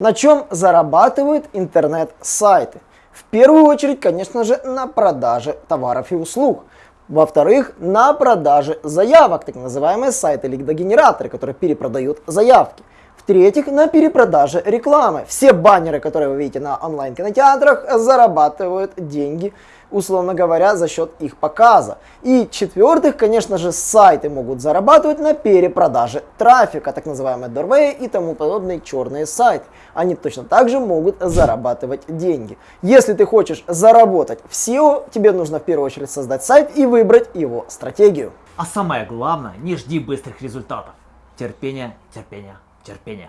На чем зарабатывают интернет-сайты? В первую очередь, конечно же, на продаже товаров и услуг. Во-вторых, на продаже заявок, так называемые сайты-лидогенераторы, которые перепродают заявки. В-третьих, на перепродаже рекламы. Все баннеры, которые вы видите на онлайн-кинотеатрах, зарабатывают деньги, условно говоря, за счет их показа. И в-четвертых, конечно же, сайты могут зарабатывать на перепродаже трафика, так называемые doorway и тому подобные черные сайты. Они точно так же могут зарабатывать деньги. Если ты хочешь заработать в SEO, тебе нужно в первую очередь создать сайт и выбрать его стратегию. А самое главное, не жди быстрых результатов. Терпение, терпение, терпение.